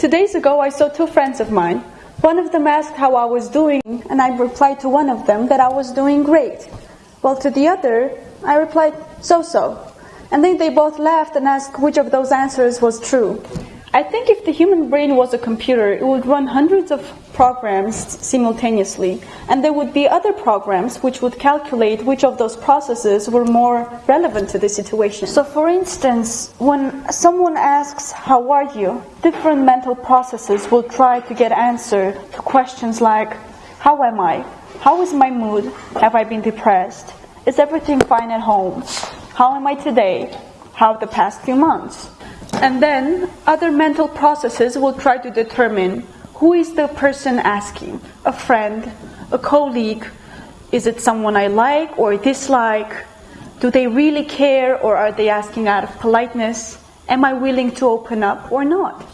Two days ago, I saw two friends of mine. One of them asked how I was doing, and I replied to one of them that I was doing great. While to the other, I replied, so so. And then they both laughed and asked which of those answers was true. I think if the human brain was a computer, it would run hundreds of programs simultaneously, and there would be other programs which would calculate which of those processes were more relevant to the situation. So, for instance, when someone asks, How are you? different mental processes will try to get answer to questions like, How am I? How is my mood? Have I been depressed? Is everything fine at home? How am I today? How the past few months? And then other mental processes will try to determine who is the person asking a friend, a colleague, is it someone I like or dislike? Do they really care or are they asking out of politeness? Am I willing to open up or not?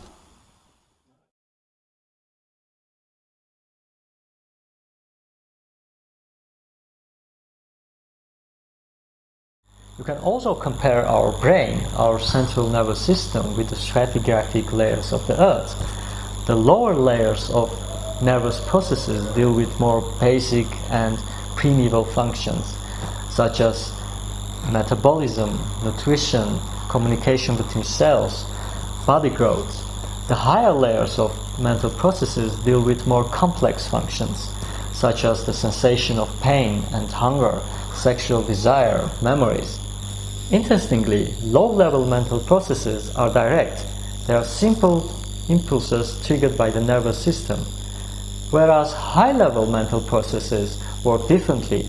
You can also compare our brain, our central nervous system, with the stratigraphic layers of the Earth. The lower layers of nervous processes deal with more basic and primeval functions, such as metabolism, nutrition, communication between cells, body growth. The higher layers of mental processes deal with more complex functions, such as the sensation of pain and hunger, sexual desire, memories. Interestingly, low-level mental processes are direct. They are simple impulses triggered by the nervous system. Whereas high-level mental processes work differently.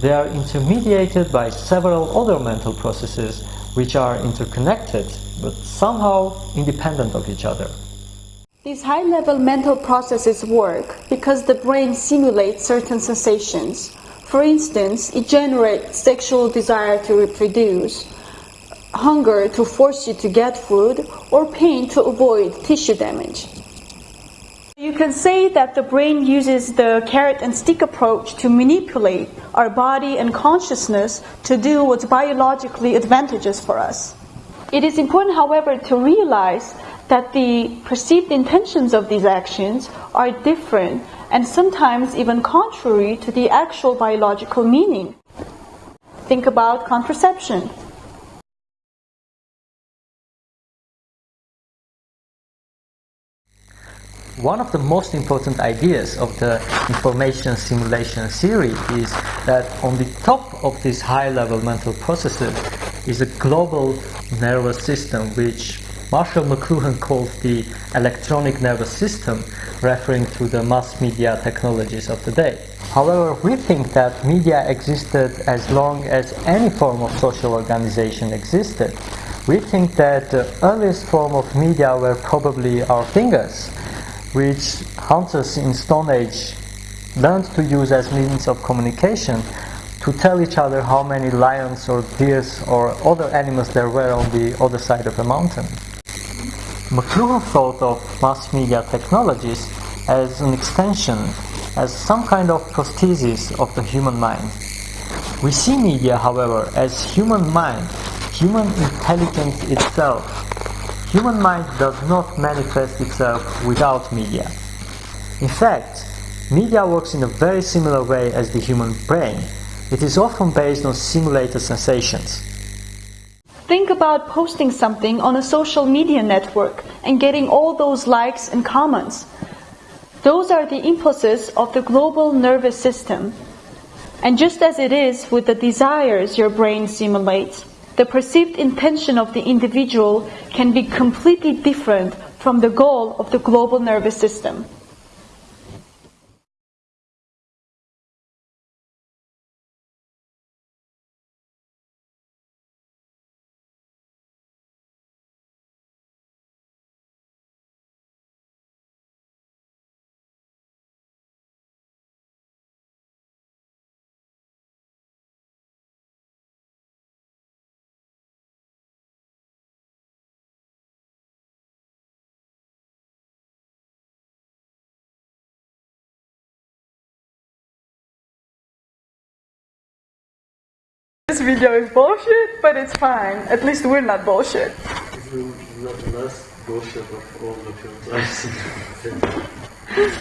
They are intermediated by several other mental processes which are interconnected but somehow independent of each other. These high-level mental processes work because the brain simulates certain sensations for instance, it generates sexual desire to reproduce, hunger to force you to get food, or pain to avoid tissue damage. You can say that the brain uses the carrot and stick approach to manipulate our body and consciousness to do what's biologically advantageous for us. It is important, however, to realize that the perceived intentions of these actions are different and sometimes even contrary to the actual biological meaning. Think about contraception. One of the most important ideas of the information simulation theory is that on the top of these high level mental processes is a global nervous system which Marshall McLuhan calls the electronic nervous system, referring to the mass media technologies of the day. However, we think that media existed as long as any form of social organization existed. We think that the earliest form of media were probably our fingers, which hunters in Stone Age learned to use as means of communication to tell each other how many lions or deers or other animals there were on the other side of the mountain. McLuhan thought of mass media technologies as an extension, as some kind of prosthesis of the human mind. We see media, however, as human mind, human intelligence itself. Human mind does not manifest itself without media. In fact, media works in a very similar way as the human brain. It is often based on simulated sensations. Think about posting something on a social media network and getting all those likes and comments. Those are the impulses of the global nervous system. And just as it is with the desires your brain simulates, the perceived intention of the individual can be completely different from the goal of the global nervous system. this video is bullshit, but it's fine. At least we're not bullshit. Not the last bullshit of all the films